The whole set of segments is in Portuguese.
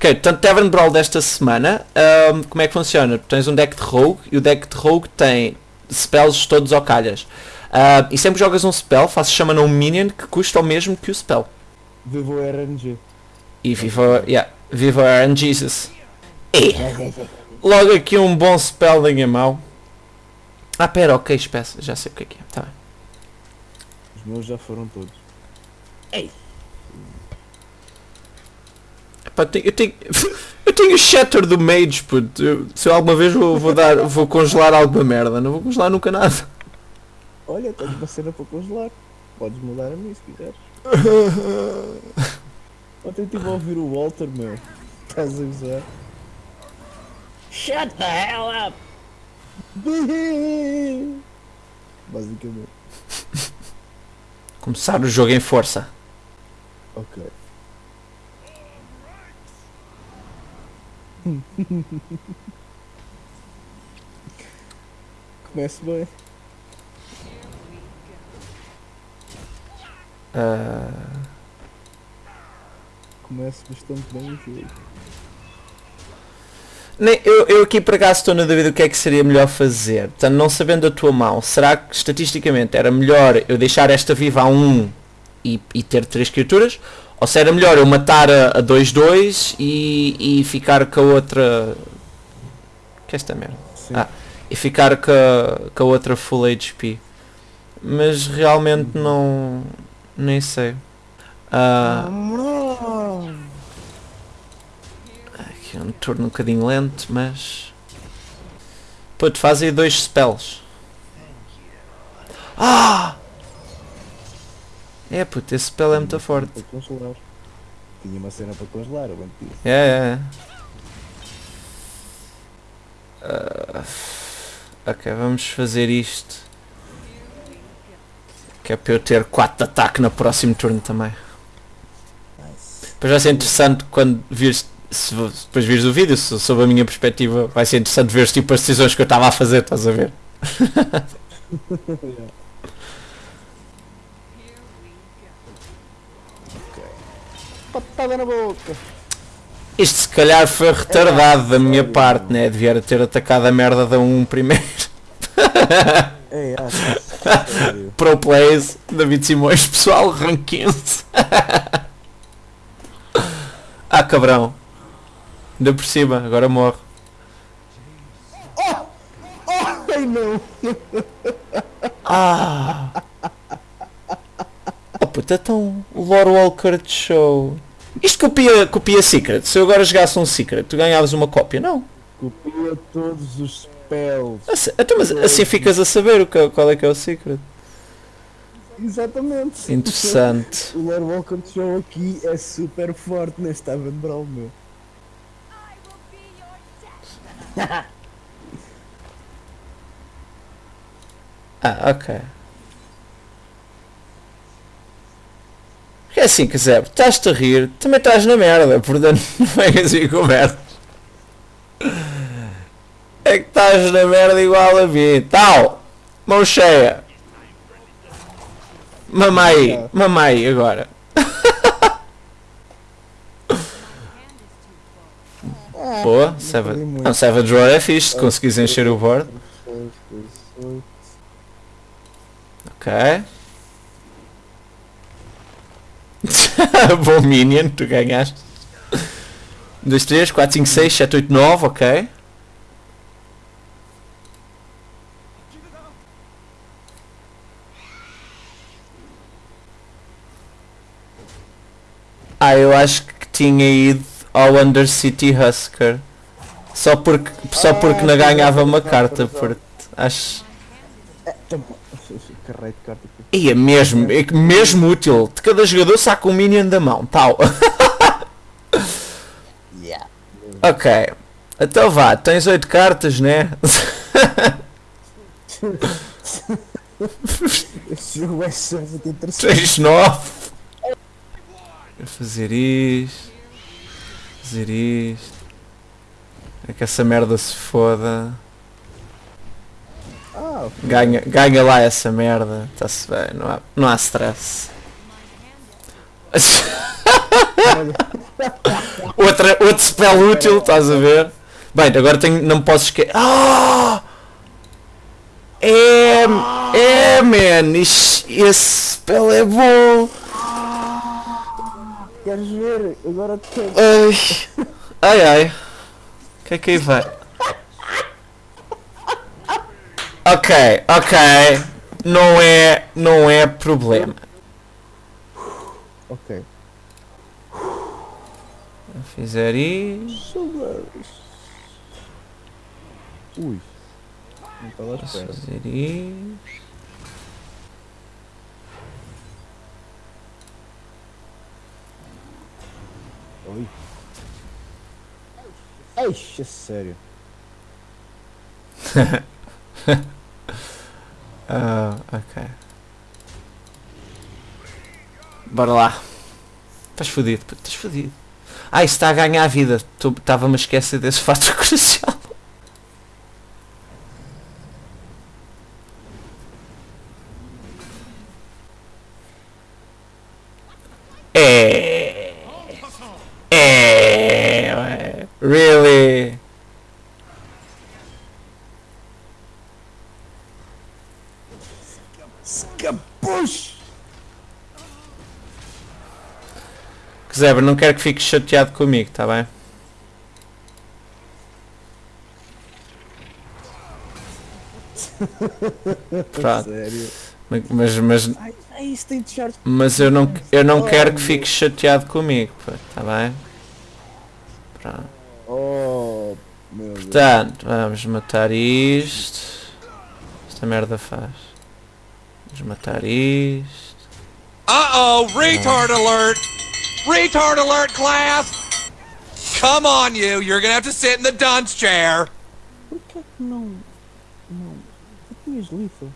Ok, portanto, Tavern Brawl desta semana, ahm, como é que funciona? Tens um deck de Rogue e o deck de Rogue tem spells todos ao calhas. Ah, e sempre que jogas um spell, fazes chama um minion que custa o mesmo que o spell. Vivo RNG. E viva, yeah, viva Aaron Jesus. E logo aqui um bom spell em mau. Ah, pera, ok, espécie, já sei o que é que é. Tá bem. Os meus já foram todos. Epá, eu tenho, eu tenho, eu tenho o Shatter do Mage, puto. Eu- se eu alguma vez vou, vou dar, vou congelar alguma merda, não vou congelar nunca nada. Olha, tens uma cena para congelar. Podes mudar a mim se quiseres. Ontem estive a ouvir o Walter, meu. Estás a usar? Shut the hell up! Basicamente. Começar o jogo em força. Ok. Comece bem. Ah, Comece bastante bem o jogo. nem- eu, eu aqui por acaso estou na dúvida do que é que seria melhor fazer. Portanto, não sabendo a tua mão, será que estatisticamente era melhor eu deixar esta viva a 1 e, e ter três criaturas? Ou se era melhor eu matar a a 2-2 e, e ficar com a outra. Que é esta merda? Sim. Ah. E ficar com a, com a outra full HP. Mas realmente não. Nem sei. Ah, aqui é um turno um bocadinho lento, mas. Puto, faz aí dois spells. Ah! É puto, esse spell é muito forte. Tinha uma cena para congelar, eu bem disse. É, é. Ah, ok, vamos fazer isto. Que é para eu ter 4 de ataque no próximo turno também. Nice. Depois vai ser interessante quando vires, se se depois vires o vídeo, so- sob a minha perspectiva, vai ser interessante ver tipo as decisões que eu estava a fazer, estás a ver? Patada na boca! Isto se calhar foi retardado da minha parte, né? Devia ter atacado a merda da 1 primeiro. É, sério. Pro Plays, David Simões, pessoal, 15. ah, cabrão. Ainda por cima, agora morre. Ai não! Ah! Puta, então o Lore Walker de show. Isto copia, copia Secret. Se eu agora jogasse um Secret, tu ganhavas uma cópia? Não. Copia todos os spells. Assim, então, mas assim ficas a saber o que, qual é que é o Secret. Exatamente. Interessante. O Lord Walker Show aqui é super forte neste Tavern Brawl, meu. Ah, ok. É assim, quiser, estás-te a rir, também estás na merda, portanto não venhas aí com merda. É que estás na merda igual a mim. Tal! Mão cheia! Mamai, mamai agora. Boa, Savage, não, Savage Roar é fixe, se conseguires encher o board. Ok. Bom Minion, tu ganhaste. 2, 3, 4, 5, 6, 7, 8, 9, ok. Ah, eu acho que tinha ido ao Undercity Husker. Só porque, só porque não ganhava uma carta, porque acho... Carrei de. E é mesmo, é que mesmo útil. De cada jogador saca um minion da mão, tal. Yeah. ok. Então vá, tens 8 cartas, né? Este jogo é só muito interessante. Tens 9. Vou fazer isto. Fazer isto. É que essa merda se foda. Ah, ok. Ganha, ganha lá essa merda. Está-se bem, não há, não há stress. Outra, outro spell útil, estás a ver? Bem, agora tenho, não posso esquecer. Ah! É, é, man, esse spell é bom. Queres ver? Agora tenho. Ai, ai, ai. O que é que aí vai? Ok, ok. Não é, não é problema. Ok. Fizer. Soubes. Ui. Não estava à Posso espera. fazer isto. Oi. Eixe, sério. Ah, ok. Bora lá. Estás fodido, estás fodido. Ah, isso está a ganhar a vida. Estava-me a esquecer desse fato crucial. É. É. ué. Really? Escapush! Zebra, não quero que fiques chateado comigo, tá bem? Pronto. Mas, mas, mas eu não, eu não quero que fiques chateado comigo, pá, tá bem? Pronto. Oh, meu Deus. Portanto, vamos matar isto. Esta merda faz. Vamos matar isto. Uh-oh, retard alert! Retard alert, class! Come on, you. You're gonna have to sit in the dunce chair. Por que é que não. Não. Tu tinhas lethal?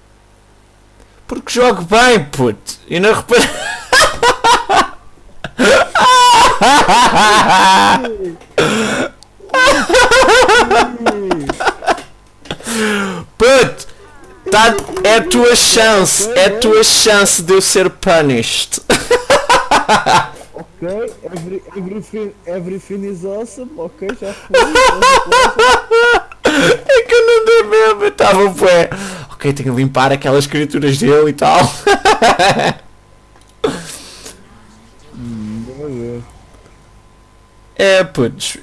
Porque jogo bem, puto. E não repara. Puto, tá, é a tua chance, é a tua chance de eu ser punished. Ok, every, everything, everything is awesome. Ok, já foi. já É que eu não dei mesmo, eu estava bué. Ok, tenho que limpar aquelas criaturas dele e tal. Deus. É, putz,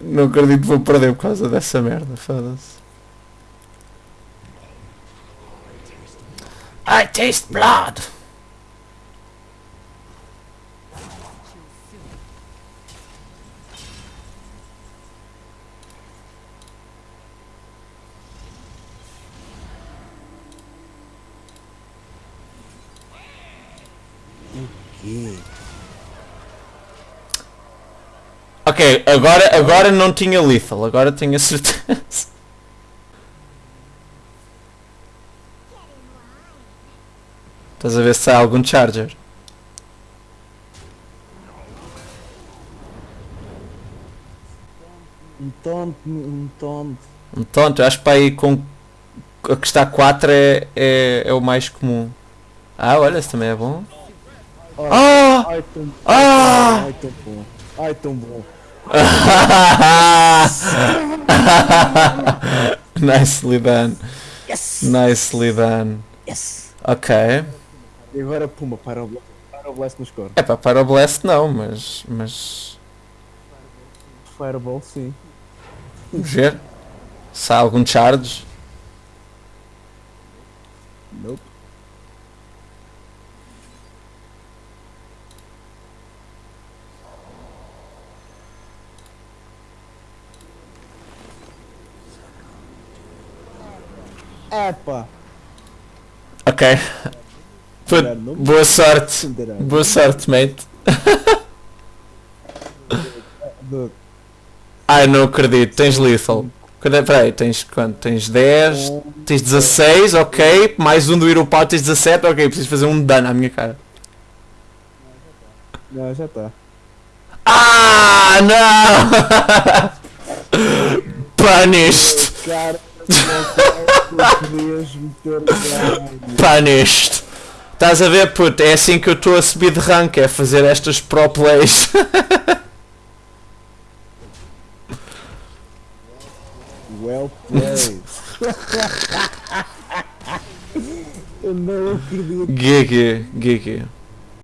não acredito que vou perder por causa dessa merda, foda-se. I taste blood. Ok, agora, agora não tinha lethal, agora tenho a certeza. Estás a ver se sai algum charger? Um tonto, um tonto. Um tonto, eu acho que para aí com a que está 4 é, é, é o mais comum. Ah, olha, esse também é bom. Ai, Ah! ai, tão, Ah! ai, tão bom. Ai, tão bom. Nicely done. Yes! Nicely done. Yes! Ok. E agora, puma, para o blast, para o blast no score. É para para o Blast não, mas. mas. Fireball, sim. Vamos ver. Se há algum charge. Nope. Epa! Ok. Put- boa sorte. Boa sorte, mate. Ai, não acredito. Tens lethal. Cadê? Peraí, tens quanto? Tens 10, tens 16, ok. Mais um do Iropau, tens 17, ok. Preciso fazer um dano à minha cara. Não, já tá. Ah, não! Punished! Punished! Estás a ver, puto? É assim que eu estou a subir de rank, é fazer estas pro plays. well played. eu não acredito. GG, GG.